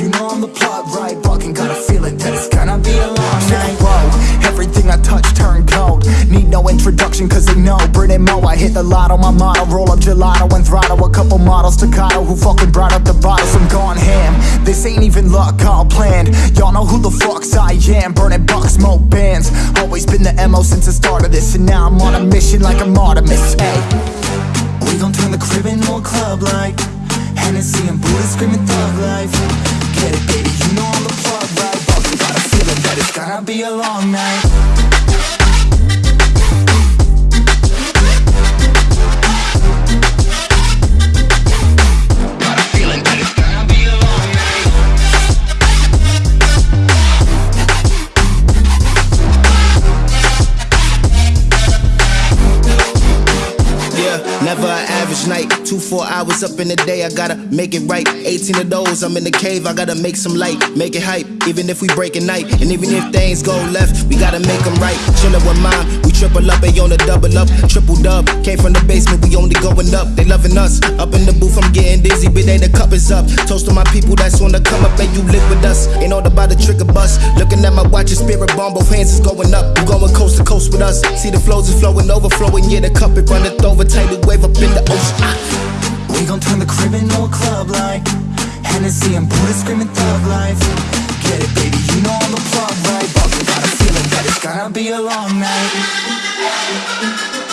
you know I'm the plot right? Fucking got a feeling that it's gonna be a long night road Everything I touch turn cold. Need no introduction cause they know. Brit Mo, I hit the lotto, my motto Roll up gelato and throttle. A couple models to Kyle who fucking brought up the bottles Some gone ham, this ain't even luck, all planned. Y'all know who the fucks I am. Burning box, smoke bands. Always been the MO since the start of this And now I'm on a mission like I'm Artemis, hey We gon' turn the crib into a club like Hennessy and Buddha screaming thug life. A long night never an average night. Two, four hours up in the day, I gotta make it right. 18 of those, I'm in the cave, I gotta make some light, make it hype. Even if we break a night, and even if things go left, we gotta make them right. Chillin' with mine, we triple up, they on the double up, triple dub. Came from the basement, we only going up, they loving us. Up in the booth, I'm getting dizzy, but they the cup is up. Toast to my people that's on the come up, and you live with us. Ain't all about the trigger bus. Looking at my watch, your spirit bomb, both hands is going up. You going coast to coast with us. See the flows is flowing, overflowing, yeah, the cup it runneth over. Tidal wave up in the ocean. Ah. We gon' turn the crib into a club like Hennessy and Buddha screaming thug life Get it baby, you know I'm the plug right But got a feeling that it's gonna be a long night